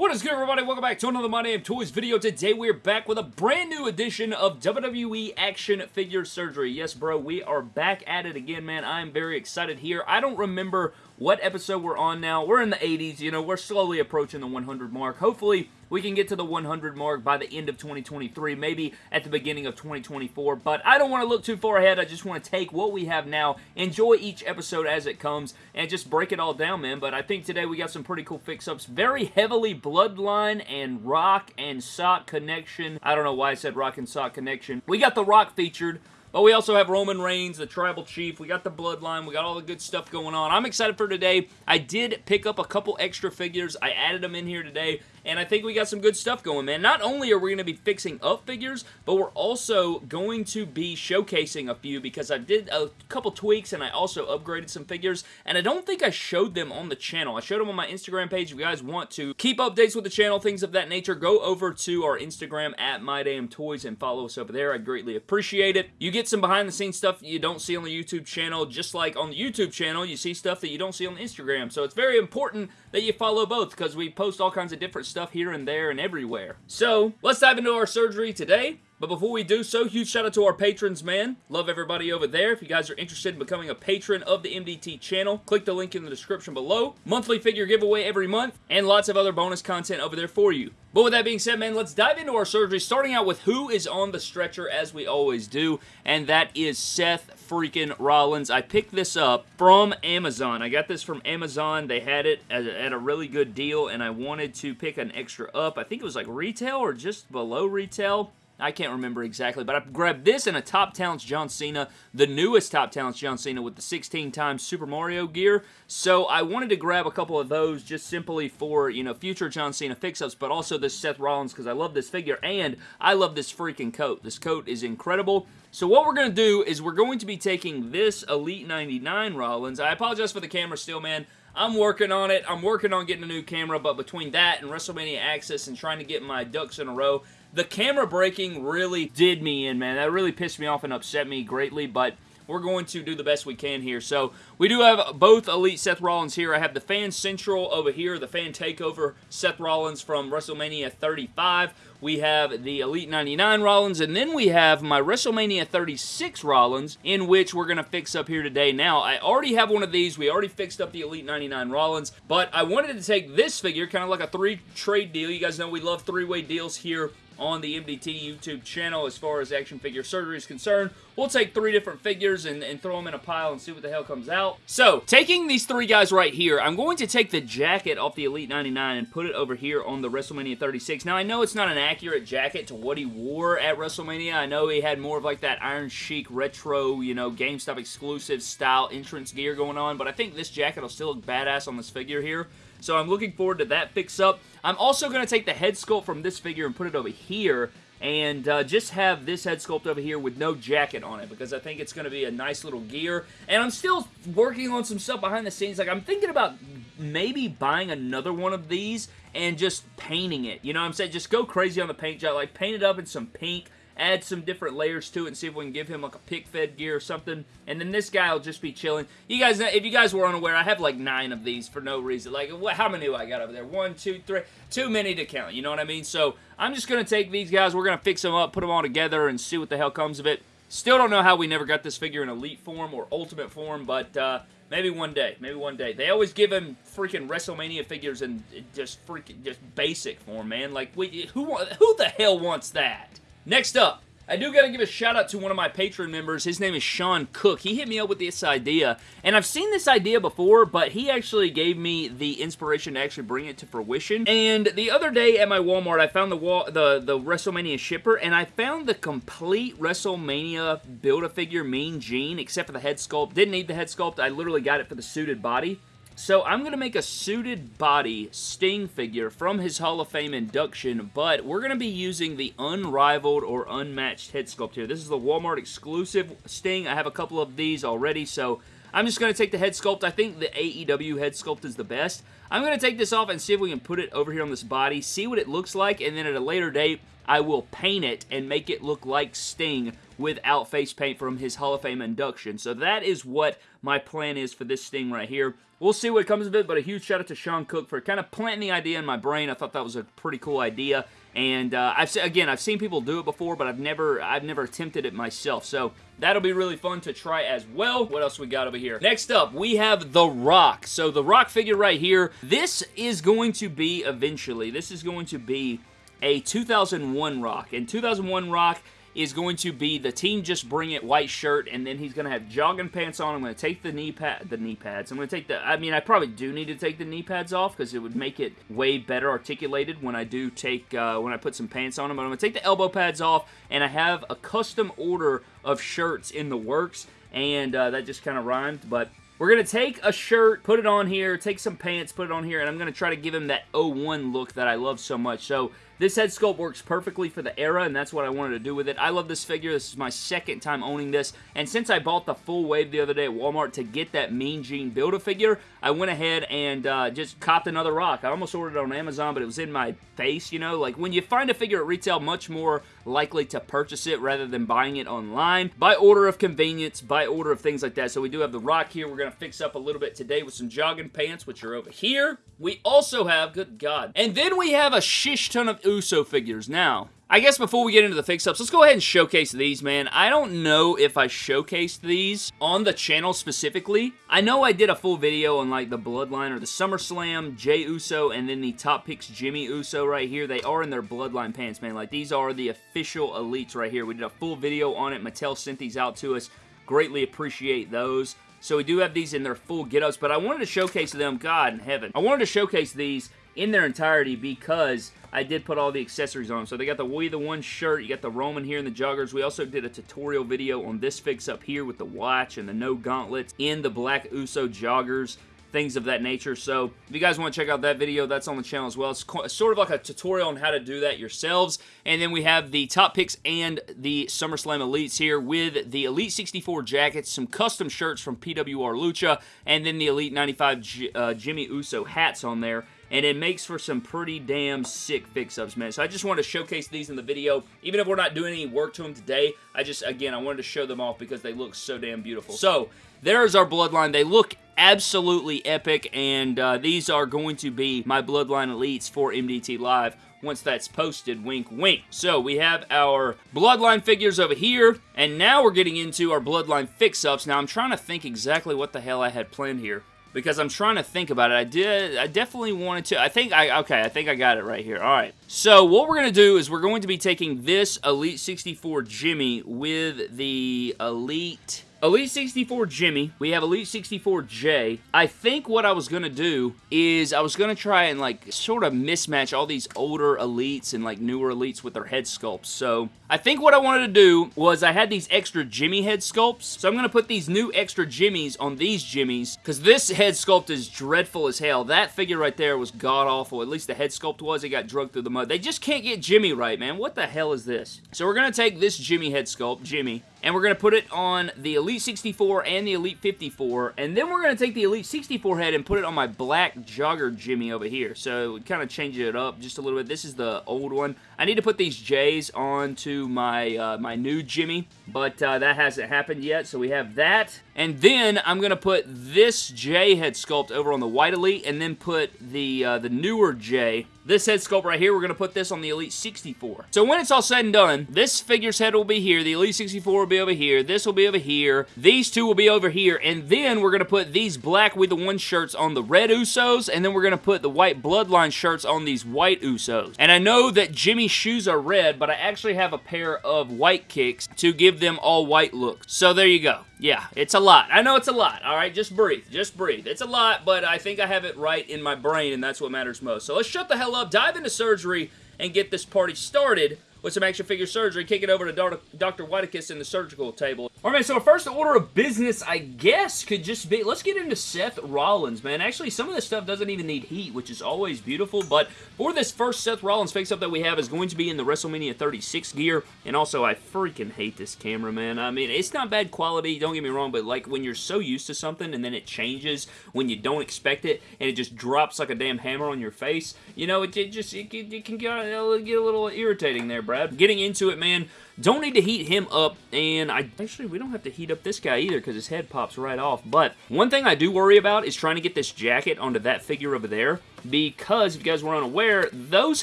What is good, everybody? Welcome back to another My Damn Toys video. Today, we're back with a brand new edition of WWE Action Figure Surgery. Yes, bro, we are back at it again, man. I am very excited here. I don't remember what episode we're on now. We're in the 80s, you know, we're slowly approaching the 100 mark. Hopefully, we can get to the 100 mark by the end of 2023, maybe at the beginning of 2024, but I don't want to look too far ahead. I just want to take what we have now, enjoy each episode as it comes, and just break it all down, man. But I think today we got some pretty cool fix-ups. Very heavily Bloodline and Rock and Sock connection. I don't know why I said Rock and Sock connection. We got The Rock featured. But we also have Roman Reigns, the Tribal Chief. We got the Bloodline. We got all the good stuff going on. I'm excited for today. I did pick up a couple extra figures. I added them in here today and I think we got some good stuff going, man. Not only are we going to be fixing up figures, but we're also going to be showcasing a few because I did a couple tweaks and I also upgraded some figures, and I don't think I showed them on the channel. I showed them on my Instagram page. If you guys want to keep updates with the channel, things of that nature, go over to our Instagram at MyDamnToys and follow us over there. I greatly appreciate it. You get some behind-the-scenes stuff you don't see on the YouTube channel, just like on the YouTube channel, you see stuff that you don't see on Instagram. So it's very important that you follow both because we post all kinds of different stuff here and there and everywhere. So, let's dive into our surgery today. But before we do so, huge shout out to our patrons, man. Love everybody over there. If you guys are interested in becoming a patron of the MDT channel, click the link in the description below. Monthly figure giveaway every month, and lots of other bonus content over there for you. But with that being said, man, let's dive into our surgery, starting out with who is on the stretcher, as we always do, and that is Seth freaking Rollins. I picked this up from Amazon. I got this from Amazon. They had it at a, really good deal, and I wanted to pick an extra up. I think it was like retail or just below retail. I can't remember exactly, but I grabbed this and a Top Talents John Cena, the newest Top Talents John Cena with the 16 times Super Mario gear. So I wanted to grab a couple of those just simply for, you know, future John Cena fix-ups, but also this Seth Rollins because I love this figure and I love this freaking coat. This coat is incredible. So what we're going to do is we're going to be taking this Elite 99 Rollins. I apologize for the camera still, man. I'm working on it. I'm working on getting a new camera, but between that and WrestleMania Access and trying to get my ducks in a row, the camera breaking really did me in, man. That really pissed me off and upset me greatly, but we're going to do the best we can here. So we do have both Elite Seth Rollins here. I have the Fan Central over here, the Fan Takeover Seth Rollins from WrestleMania 35. We have the Elite 99 Rollins, and then we have my WrestleMania 36 Rollins, in which we're going to fix up here today. Now, I already have one of these. We already fixed up the Elite 99 Rollins, but I wanted to take this figure, kind of like a three-trade deal. You guys know we love three-way deals here on the MDT YouTube channel as far as action figure surgery is concerned. We'll take three different figures and, and, throw them in a pile and see what the hell comes out. So, taking these three guys right here, I'm going to take the jacket off the Elite 99 and put it over here on the WrestleMania 36. Now, I know it's not an accurate jacket to what he wore at WrestleMania. I know he had more of like that Iron Sheik retro, you know, GameStop exclusive style entrance gear going on, but I think this jacket will still look badass on this figure here. So I'm looking forward to that fix-up. I'm also going to take the head sculpt from this figure and put it over here and uh, just have this head sculpt over here with no jacket on it because I think it's going to be a nice little gear. And I'm still working on some stuff behind the scenes. Like, I'm thinking about maybe buying another one of these and just painting it. You know what I'm saying? Just go crazy on the paint job. Like, paint it up in some pink add some different layers to it and see if we can give him like a pick fed gear or something. And then this guy will just be chilling. You guys, if you guys were unaware, I have like nine of these for no reason. Like, how many do I got over there? One, two, three. Too many to count, you know what I mean? So, I'm just going to take these guys. We're going to fix them up, put them all together, and see what the hell comes of it. Still don't know how we never got this figure in Elite form or Ultimate form, but uh, maybe one day. Maybe one day. They always give him freaking WrestleMania figures in just freaking just basic form, man. Like, we, who who the hell wants that? Next up, I do got to give a shout out to one of my Patreon members. His name is Sean Cook. He hit me up with this idea, and I've seen this idea before, but he actually gave me the inspiration to actually bring it to fruition. And the other day at my Walmart, I found the the, the WrestleMania shipper, and I found the complete WrestleMania Build-A-Figure Mean Gene, except for the head sculpt. Didn't need the head sculpt. I literally got it for the suited body. So I'm going to make a suited body Sting figure from his Hall of Fame induction, but we're going to be using the unrivaled or unmatched head sculpt here. This is the Walmart exclusive Sting. I have a couple of these already, so I'm just going to take the head sculpt. I think the AEW head sculpt is the best. I'm going to take this off and see if we can put it over here on this body, see what it looks like, and then at a later date, I will paint it and make it look like Sting without face paint from his Hall of Fame induction. So that is what my plan is for this Sting right here. We'll see what comes of it, but a huge shout out to Sean Cook for kind of planting the idea in my brain. I thought that was a pretty cool idea. And uh, I've again, I've seen people do it before, but I've never, I've never attempted it myself. So that'll be really fun to try as well. What else we got over here? Next up, we have The Rock. So the Rock figure right here, this is going to be eventually, this is going to be a 2001 Rock. And 2001 Rock is going to be the team just bring it white shirt and then he's going to have jogging pants on. I'm going to take the knee pad the knee pads. I'm going to take the I mean I probably do need to take the knee pads off because it would make it way better articulated when I do take uh, when I put some pants on them. But I'm going to take the elbow pads off and I have a custom order of shirts in the works and uh, that just kind of rhymed but we're going to take a shirt, put it on here, take some pants, put it on here, and I'm going to try to give him that 01 look that I love so much. So this head sculpt works perfectly for the era, and that's what I wanted to do with it. I love this figure. This is my second time owning this, and since I bought the full wave the other day at Walmart to get that Mean Gene Build-A-Figure, I went ahead and uh, just copped another rock. I almost ordered it on Amazon, but it was in my face, you know? Like, when you find a figure at retail, much more likely to purchase it rather than buying it online. By order of convenience, by order of things like that. So we do have the rock here. We're going to fix up a little bit today with some jogging pants, which are over here. We also have, good God, and then we have a shish ton of Uso figures. Now, I guess before we get into the fix-ups, let's go ahead and showcase these, man. I don't know if I showcased these on the channel specifically. I know I did a full video on, like, the Bloodline or the SummerSlam, Jey Uso, and then the Top Picks Jimmy Uso right here. They are in their Bloodline pants, man. Like, these are the official elites right here. We did a full video on it. Mattel sent these out to us. Greatly appreciate those. So we do have these in their full get-ups, but I wanted to showcase them, God in heaven. I wanted to showcase these in their entirety because I did put all the accessories on. So they got the We the One shirt, you got the Roman here and the joggers. We also did a tutorial video on this fix up here with the watch and the no gauntlets in the Black Uso joggers things of that nature. So if you guys want to check out that video, that's on the channel as well. It's sort of like a tutorial on how to do that yourselves. And then we have the top picks and the SummerSlam Elites here with the Elite 64 jackets, some custom shirts from PWR Lucha, and then the Elite 95 G uh, Jimmy Uso hats on there and it makes for some pretty damn sick fix-ups, man. So I just wanted to showcase these in the video. Even if we're not doing any work to them today, I just, again, I wanted to show them off because they look so damn beautiful. So, there's our Bloodline. They look absolutely epic, and uh, these are going to be my Bloodline Elites for MDT Live once that's posted, wink, wink. So we have our Bloodline figures over here, and now we're getting into our Bloodline fix-ups. Now I'm trying to think exactly what the hell I had planned here because I'm trying to think about it. I did, I definitely wanted to, I think I, okay, I think I got it right here. All right. So what we're going to do is we're going to be taking this Elite 64 Jimmy with the Elite Elite 64 Jimmy. We have Elite 64 J. I think what I was going to do is I was going to try and like sort of mismatch all these older Elites and like newer Elites with their head sculpts. So I think what I wanted to do was I had these extra Jimmy head sculpts. So I'm going to put these new extra Jimmies on these Jimmies, because this head sculpt is dreadful as hell. That figure right there was god-awful. At least the head sculpt was. It got drugged through the mud. They just can't get Jimmy right, man. What the hell is this? So we're going to take this Jimmy head sculpt, Jimmy, and we're going to put it on the Elite 64 and the Elite 54, and then we're going to take the Elite 64 head and put it on my black jogger Jimmy over here. So kind of change it up just a little bit. This is the old one. I need to put these J's onto my, uh, my new Jimmy, but uh, that hasn't happened yet, so we have that. And then I'm going to put this Jey head sculpt over on the White Elite, and then put the, uh, the newer Jey this head sculpt right here, we're going to put this on the Elite 64. So when it's all said and done, this figure's head will be here, the Elite 64 will be over here, this will be over here, these two will be over here, and then we're going to put these black with the one shirts on the red Usos, and then we're going to put the white Bloodline shirts on these white Usos. And I know that Jimmy's shoes are red, but I actually have a pair of white kicks to give them all white look. So there you go. Yeah, it's a lot. I know it's a lot, all right? Just breathe. Just breathe. It's a lot, but I think I have it right in my brain, and that's what matters most. So let's shut the hell up, dive into surgery, and get this party started with some action figure surgery, kick it over to Dr. Whitekiss in the surgical table. All right, so first order of business, I guess, could just be, let's get into Seth Rollins, man. Actually, some of this stuff doesn't even need heat, which is always beautiful, but for this first Seth Rollins fix-up that we have is going to be in the WrestleMania 36 gear, and also, I freaking hate this camera, man. I mean, it's not bad quality, don't get me wrong, but like when you're so used to something and then it changes when you don't expect it, and it just drops like a damn hammer on your face, you know, it, it just, it, it can get a little irritating there, Brad. Getting into it, man, Don't need to heat him up, and I actually, we don't have to heat up this guy either because his head pops right off, but one thing I do worry about is trying to get this jacket onto that figure over there because, if you guys were unaware, those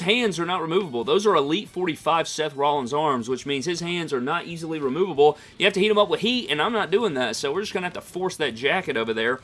hands are not removable. Those are Elite 45 Seth Rollins arms, which means his hands are not easily removable. You have to heat them up with heat, and I'm not doing that, so we're just going to have to force that jacket over there.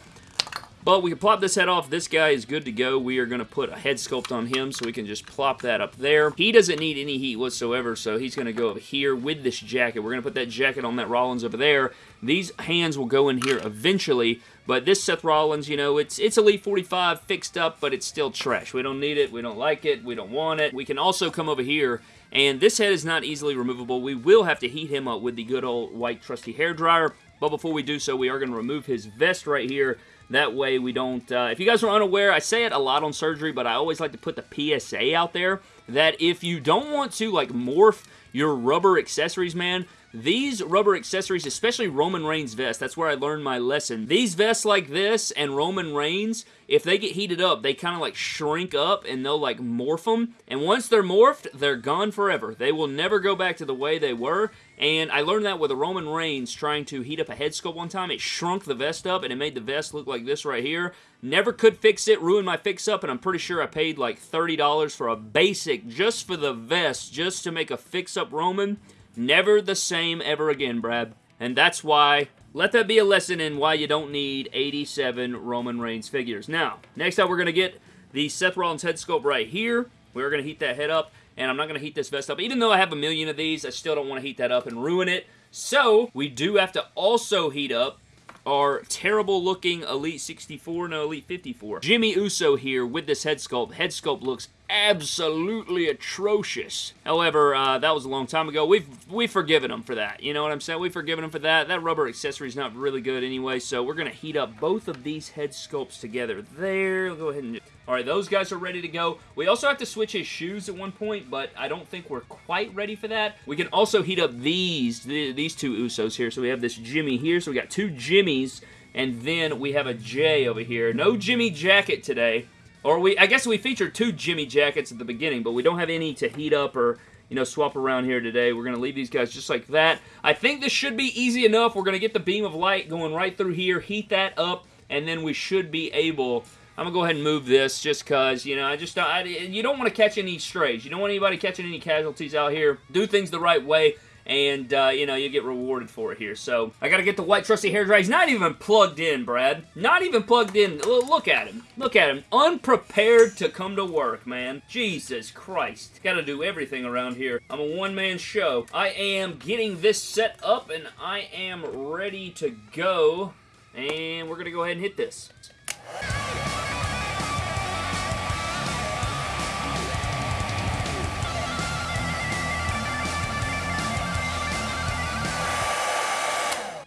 But we can plop this head off. This guy is good to go. We are going to put a head sculpt on him so we can just plop that up there. He doesn't need any heat whatsoever, so he's going to go over here with this jacket. We're going to put that jacket on that Rollins over there. These hands will go in here eventually, but this Seth Rollins, you know, it's it's Elite 45 fixed up, but it's still trash. We don't need it. We don't like it. We don't want it. We can also come over here and this head is not easily removable. We will have to heat him up with the good old white trusty hair dryer. But before we do so, we are going to remove his vest right here that way we don't, uh, if you guys are unaware, I say it a lot on surgery, but I always like to put the PSA out there that if you don't want to like morph your rubber accessories, man, these rubber accessories, especially Roman Reigns vest, that's where I learned my lesson. These vests like this and Roman Reigns, if they get heated up, they kind of like shrink up and they'll like morph them. And once they're morphed, they're gone forever. They will never go back to the way they were. And I learned that with a Roman Reigns trying to heat up a head sculpt one time. It shrunk the vest up and it made the vest look like this right here. Never could fix it, ruined my fix-up, and I'm pretty sure I paid like $30 for a basic just for the vest, just to make a fix-up Roman. Never the same ever again, Brad. And that's why, let that be a lesson in why you don't need 87 Roman Reigns figures. Now, next up we're going to get the Seth Rollins head sculpt right here. We're going to heat that head up, and I'm not going to heat this vest up. Even though I have a million of these, I still don't want to heat that up and ruin it. So, we do have to also heat up our terrible looking Elite 64, no, Elite 54. Jimmy Uso here with this head sculpt. Head sculpt looks absolutely atrocious. However, uh, that was a long time ago. We've we've forgiven him for that. You know what I'm saying? We've forgiven him for that. That rubber accessory is not really good anyway, so we're going to heat up both of these head sculpts together. There, will go ahead and... Alright, those guys are ready to go. We also have to switch his shoes at one point, but I don't think we're quite ready for that. We can also heat up these, these two Usos here. So we have this Jimmy here, so we got two Jimmys, and then we have a Jey over here. No Jimmy jacket today. Or we, I guess we featured two Jimmy jackets at the beginning, but we don't have any to heat up or, you know, swap around here today. We're going to leave these guys just like that. I think this should be easy enough. We're going to get the beam of light going right through here, heat that up, and then we should be able... I'm going to go ahead and move this just because, you know, I just I, you don't want to catch any strays. You don't want anybody catching any casualties out here. Do things the right way and, uh, you know, you get rewarded for it here. So, I gotta get the white trusty hair dryer. He's not even plugged in, Brad. Not even plugged in. Look at him. Look at him. Unprepared to come to work, man. Jesus Christ. Gotta do everything around here. I'm a one-man show. I am getting this set up, and I am ready to go. And we're gonna go ahead and hit this.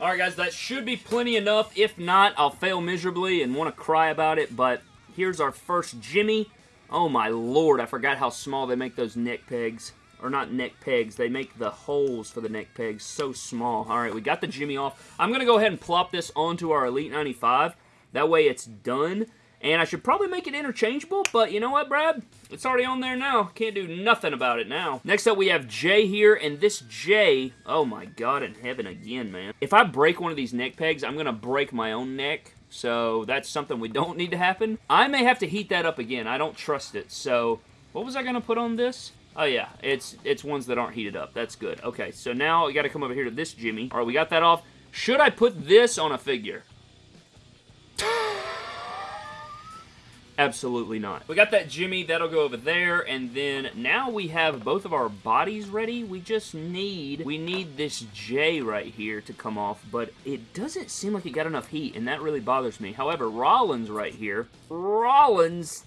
Alright guys, that should be plenty enough. If not, I'll fail miserably and want to cry about it, but here's our first Jimmy. Oh my lord, I forgot how small they make those neck pegs. Or not neck pegs, they make the holes for the neck pegs so small. Alright, we got the Jimmy off. I'm going to go ahead and plop this onto our Elite 95. That way it's done. And I should probably make it interchangeable, but you know what, Brad? It's already on there now. Can't do nothing about it now. Next up, we have Jey here, and this Jey, oh my god in heaven again, man. If I break one of these neck pegs, I'm going to break my own neck, so that's something we don't need to happen. I may have to heat that up again. I don't trust it, so what was I going to put on this? Oh yeah, it's it's ones that aren't heated up. That's good. Okay, so now we got to come over here to this Jimmy. All right, we got that off. Should I put this on a figure? Absolutely not. We got that Jimmy, that'll go over there, and then now we have both of our bodies ready. We just need, we need this J right here to come off, but it doesn't seem like it got enough heat, and that really bothers me. However, Rollins right here, Rollins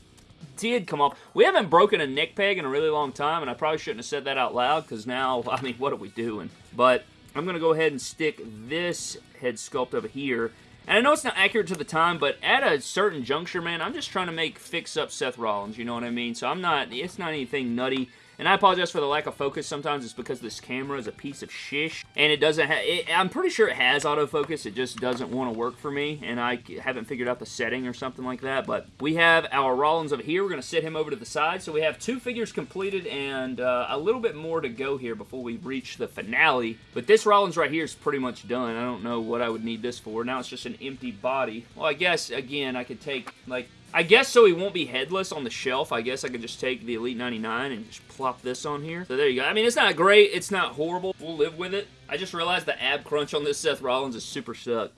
did come off. We haven't broken a neck peg in a really long time, and I probably shouldn't have said that out loud, because now, I mean, what are we doing? But I'm going to go ahead and stick this head sculpt over here, and I know it's not accurate to the time, but at a certain juncture, man, I'm just trying to make fix up Seth Rollins, you know what I mean? So I'm not, it's not anything nutty. And I apologize for the lack of focus. Sometimes it's because this camera is a piece of shish. And it doesn't have... I'm pretty sure it has autofocus. It just doesn't want to work for me. And I haven't figured out the setting or something like that. But we have our Rollins over here. We're going to sit him over to the side. So we have two figures completed and uh, a little bit more to go here before we reach the finale. But this Rollins right here is pretty much done. I don't know what I would need this for. Now it's just an empty body. Well, I guess, again, I could take, like, I guess so he won't be headless on the shelf, I guess I could just take the Elite 99 and just plop this on here. So there you go. I mean, it's not great. It's not horrible. We'll live with it. I just realized the ab crunch on this Seth Rollins is super stuck.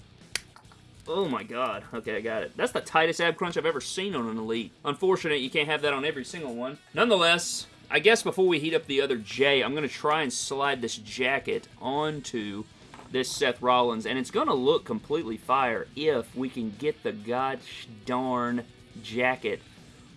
Oh my god. Okay, I got it. That's the tightest ab crunch I've ever seen on an Elite. Unfortunate, you can't have that on every single one. Nonetheless, I guess before we heat up the other J, I'm going to try and slide this jacket onto this Seth Rollins, and it's going to look completely fire if we can get the gosh darn jacket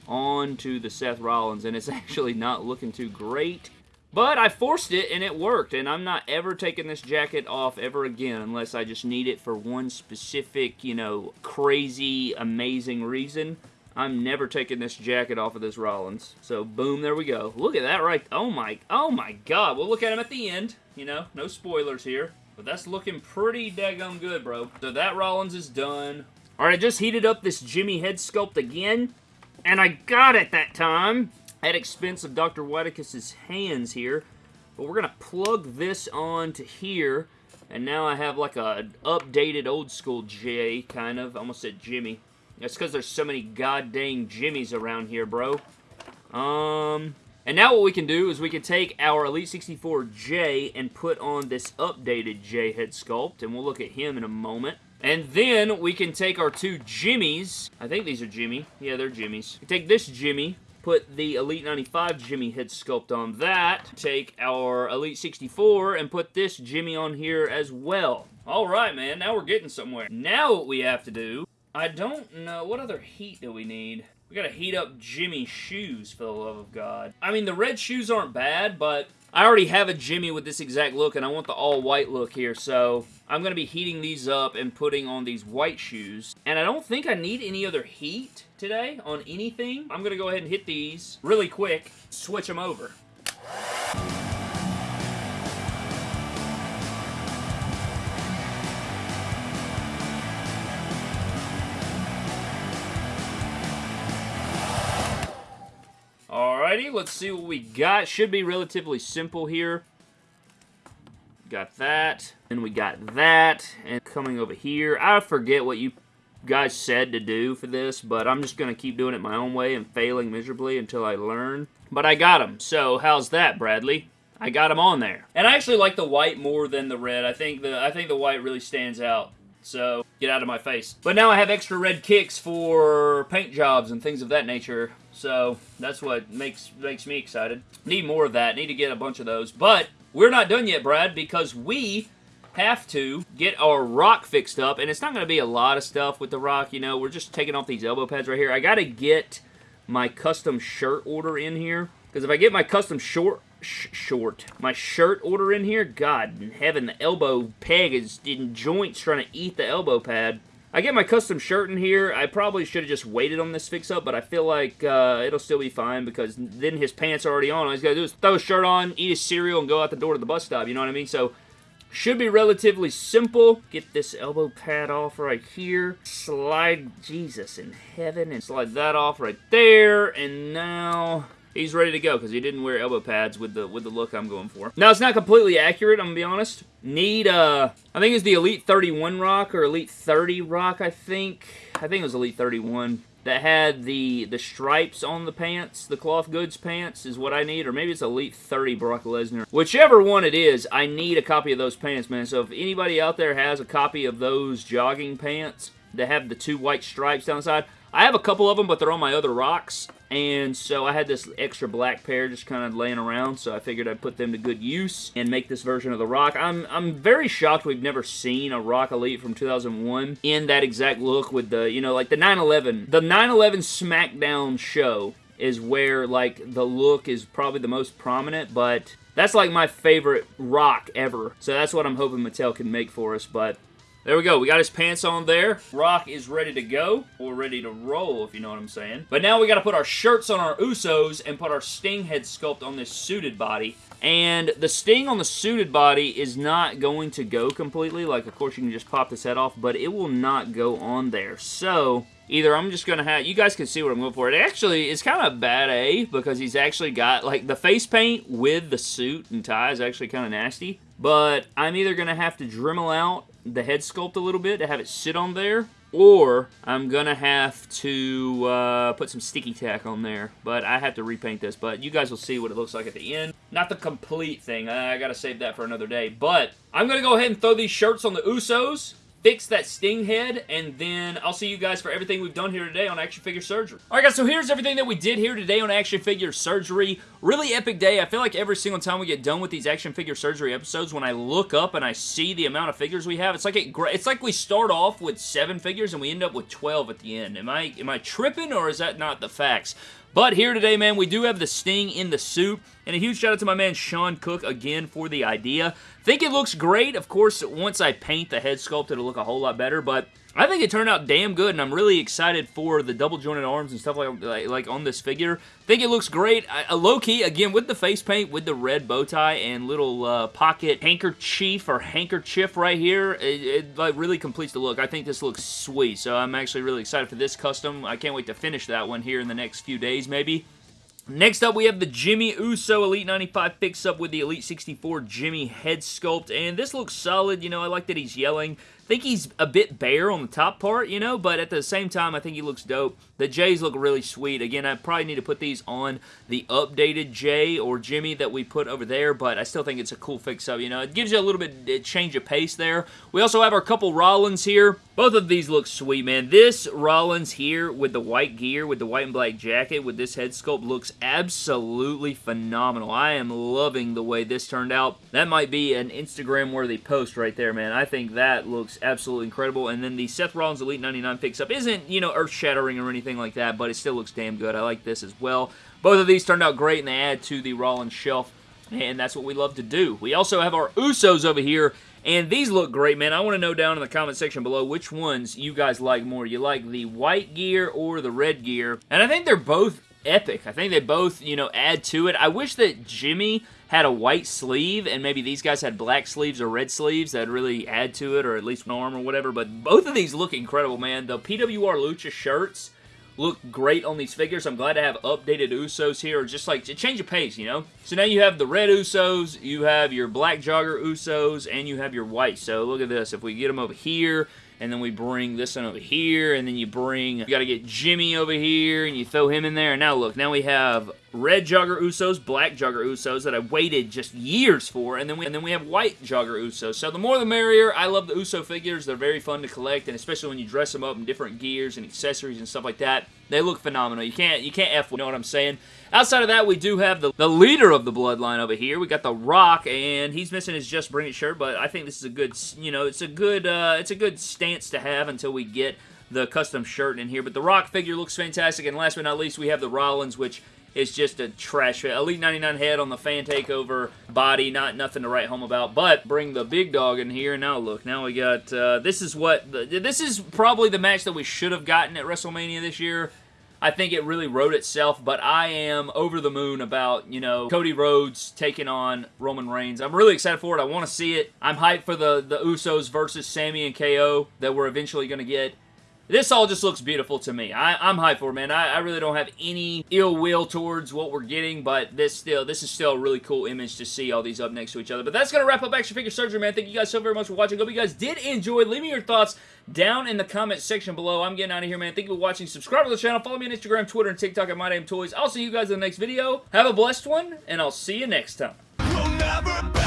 onto the Seth Rollins, and it's actually not looking too great. But I forced it, and it worked, and I'm not ever taking this jacket off ever again unless I just need it for one specific, you know, crazy, amazing reason. I'm never taking this jacket off of this Rollins. So, boom, there we go. Look at that right... Oh, my... Oh, my God. We'll look at him at the end. You know, no spoilers here. But that's looking pretty daggum good, bro. So that Rollins is done. All right, I just heated up this Jimmy head sculpt again, and I got it that time at expense of Dr. Whitekiss' hands here. But we're going to plug this on to here, and now I have like a updated old school J, kind of. I almost said Jimmy. That's because there's so many goddamn Jimmys around here, bro. Um, and now what we can do is we can take our Elite 64J and put on this updated J head sculpt, and we'll look at him in a moment. And then we can take our two Jimmys. I think these are Jimmy. Yeah, they're Jimmys. take this Jimmy, put the Elite 95 Jimmy head sculpt on that. Take our Elite 64 and put this Jimmy on here as well. All right, man. Now we're getting somewhere. Now what we have to do, I don't know. What other heat do we need? We gotta heat up Jimmy's shoes, for the love of God. I mean, the red shoes aren't bad, but I already have a Jimmy with this exact look, and I want the all-white look here, so I'm to be heating these up and putting on these white shoes. And I don't think I need any other heat today on anything. I'm to go ahead and hit these really quick, switch them over. Alrighty, let's see what we got. Should be relatively simple here. Got that, and we got that, and coming over here. I forget what you guys said to do for this, but I'm just going to keep doing it my own way and failing miserably until I learn. But I got them, so how's that, Bradley? I got them on there. And I actually like the white more than the red. I think the I think the white really stands out. So, get out of my face. But now I have extra red kicks for paint jobs and things of that nature. So, that's what makes makes me excited. Need more of that. Need to get a bunch of those. But, we're not done yet, Brad, because we have to get our rock fixed up. And it's not going to be a lot of stuff with the rock, you know. We're just taking off these elbow pads right here. I got to get my custom shirt order in here. Because if I get my custom short sh short. My shirt order in here, God in heaven, the elbow peg is in joints trying to eat the elbow pad. I get my custom shirt in here. I probably should have just waited on this fix-up, but I feel like uh, it'll still be fine because then his pants are already on. All he's got to do is throw his shirt on, eat his cereal, and go out the door to the bus stop. You know what I mean? So, should be relatively simple. Get this elbow pad off right here. Slide, Jesus in heaven, and slide that off right there. And now he's ready to go because he didn't wear elbow pads with the with the look I'm going for. Now, it's not completely accurate, I'm going to be honest. Need, uh, I think it's the Elite 31 Rock or Elite 30 Rock, I think. I think it was Elite 31 that had the the stripes on the pants, the cloth goods pants is what I need, or maybe it's Elite 30 Brock Lesnar. Whichever one it is, I need a copy of those pants, man. So if anybody out there has a copy of those jogging pants that have the two white stripes down the side, I have a couple of them, but they're on my other rocks, and so I had this extra black pair just kind of laying around, so I figured I'd put them to good use and make this version of the rock. I'm, I'm very shocked we've never seen a Rock Elite from 2001 in that exact look with the, you know, like the 9-11. The 9-11 SmackDown show is where, like, the look is probably the most prominent, but that's, like, my favorite rock ever. So that's what I'm hoping Mattel can make for us, but There we go. We got his pants on there. Rock is ready to go, or ready to roll, if you know what I'm saying. But now we got to put our shirts on our Usos and put our Sting head sculpt on this suited body. And the Sting on the suited body is not going to go completely. Like, of course, you can just pop this head off, but it will not go on there. So, either I'm just going to have, you guys can see what I'm going for. It actually is kind of bad A because he's actually got, like, the face paint with the suit and tie is actually kind of nasty. But I'm either going to have to Dremel out the head sculpt a little bit to have it sit on there, or I'm to have to uh, put some sticky tack on there. But I have to repaint this, but you guys will see what it looks like at the end. Not the complete thing. I got to save that for another day. But I'm to go ahead and throw these shirts on the Usos fix that Sting head, and then I'll see you guys for everything we've done here today on Action Figure Surgery. Alright guys, so here's everything that we did here today on Action Figure Surgery. Really epic day. I feel like every single time we get done with these Action Figure Surgery episodes, when I look up and I see the amount of figures we have, it's like it, it's like we start off with seven figures and we end up with 12 at the end. Am I, am I tripping or is that not the facts? But here today, man, we do have the Sting in the suit. And a huge shout out to my man Sean Cook again for the idea. Think it looks great. Of course, once I paint the head sculpt, it'll look a whole lot better. But I think it turned out damn good, and I'm really excited for the double jointed arms and stuff like, like, like on this figure. think it looks great. A low-key, again, with the face paint, with the red bow tie and little uh, pocket handkerchief or handkerchief right here, it, it like, really completes the look. I think this looks sweet, so I'm actually really excited for this custom. I can't wait to finish that one here in the next few days, maybe. Next up, we have the Jimmy Uso Elite 95 fix-up with the Elite 64 Jimmy head sculpt, and this looks solid. You know, I like that he's yelling think he's a bit bare on the top part, you know, but at the same time, I think he looks dope. The J's look really sweet. Again, I probably need to put these on the updated J or Jimmy that we put over there, but I still think it's a cool fix-up, you know. It gives you a little bit change of pace there. We also have our couple Rollins here. Both of these look sweet, man. This Rollins here with the white gear, with the white and black jacket, with this head sculpt looks absolutely phenomenal. I am loving the way this turned out. That might be an Instagram-worthy post right there, man. I think that looks absolutely incredible. And then the Seth Rollins Elite 99 picks up isn't, you know, earth-shattering or anything like that, but it still looks damn good. I like this as well. Both of these turned out great, and they add to the Rollins shelf, and that's what we love to do. We also have our Usos over here, and these look great, man. I want to know down in the comment section below which ones you guys like more. You like the white gear or the red gear? And I think they're both epic. I think they both, you know, add to it. I wish that Jimmy had a white sleeve and maybe these guys had black sleeves or red sleeves that really add to it or at least an arm or whatever, but both of these look incredible, man. The PWR Lucha shirts look great on these figures. I'm glad to have updated Usos here, just like a change of pace, you know? So now you have the red Usos, you have your black jogger Usos, and you have your white. So look at this. If we get them over here, and then we bring this one over here, and then you bring, you got to get Jimmy over here, and you throw him in there, and now look, now we have red Jogger Usos, black Jogger Usos that I waited just years for, and then we and then we have white Jogger Usos. So the more the merrier. I love the Uso figures. They're very fun to collect, and especially when you dress them up in different gears and accessories and stuff like that. They look phenomenal. You can't you can't F, you know what I'm saying? Outside of that, we do have the, the leader of the bloodline over here. We got The Rock, and he's missing his Just Bring It shirt, but I think this is a good, you know, it's a good, uh, it's a good stance to have until we get the custom shirt in here. But the Rock figure looks fantastic, and last but not least, we have the Rollins, which is just a trash Elite 99 head on the fan takeover body. Not nothing to write home about. But bring the big dog in here. Now look, now we got, uh, this is what, the, this is probably the match that we should have gotten at WrestleMania this year. I think it really wrote itself, but I am over the moon about, you know, Cody Rhodes taking on Roman Reigns. I'm really excited for it. I want to see it. I'm hyped for the, the Usos versus Sami and KO that we're eventually going to get. This all just looks beautiful to me. I, am hyped for it, man. I, I, really don't have any ill will towards what we're getting, but this still this is still a really cool image to see all these up next to each other. But that's going to wrap up Action Figure Surgery, man. Thank you guys so very much for watching. Hope you guys did enjoy. Leave me your thoughts down in the comment section below. I'm getting out of here, man. Thank you for watching. Subscribe to the channel. Follow me on Instagram, Twitter, and TikTok at MyDamnToys. I'll see you guys in the next video. Have a blessed one, and I'll see you next time.